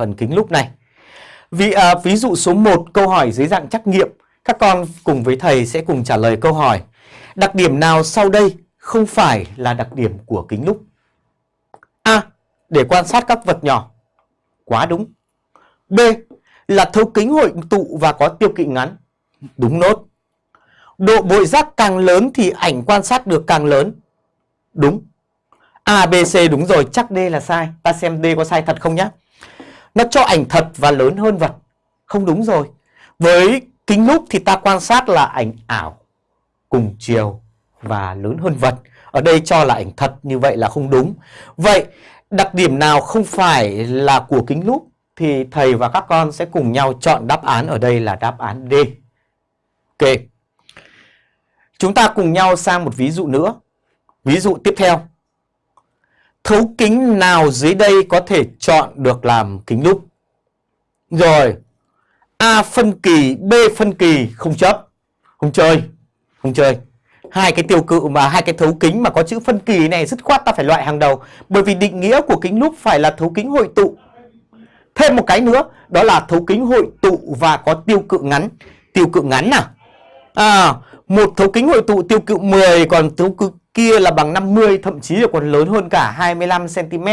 phần kính lúp này. Vì, à, ví dụ số 1 câu hỏi dưới dạng trắc nghiệm, các con cùng với thầy sẽ cùng trả lời câu hỏi. Đặc điểm nào sau đây không phải là đặc điểm của kính lúp? A. Để quan sát các vật nhỏ. Quá đúng. B. Là thấu kính hội tụ và có tiêu kỵ ngắn. Đúng nốt. Độ bội giác càng lớn thì ảnh quan sát được càng lớn. Đúng. A, B, C đúng rồi, chắc D là sai. Ta xem D có sai thật không nhá. Nó cho ảnh thật và lớn hơn vật. Không đúng rồi. Với kính lúp thì ta quan sát là ảnh ảo, cùng chiều và lớn hơn vật. Ở đây cho là ảnh thật như vậy là không đúng. Vậy đặc điểm nào không phải là của kính lúp thì thầy và các con sẽ cùng nhau chọn đáp án ở đây là đáp án D. Ok. Chúng ta cùng nhau sang một ví dụ nữa. Ví dụ tiếp theo. Thấu kính nào dưới đây có thể chọn được làm kính lúp? Rồi. A phân kỳ, B phân kỳ không chấp. Không chơi. Không chơi. Hai cái tiêu cự mà hai cái thấu kính mà có chữ phân kỳ này dứt khoát ta phải loại hàng đầu. Bởi vì định nghĩa của kính lúp phải là thấu kính hội tụ. Thêm một cái nữa, đó là thấu kính hội tụ và có tiêu cự ngắn. Tiêu cự ngắn nào? À, một thấu kính hội tụ tiêu cự 10 còn thấu cự kia là bằng 50 thậm chí là còn lớn hơn cả 25 cm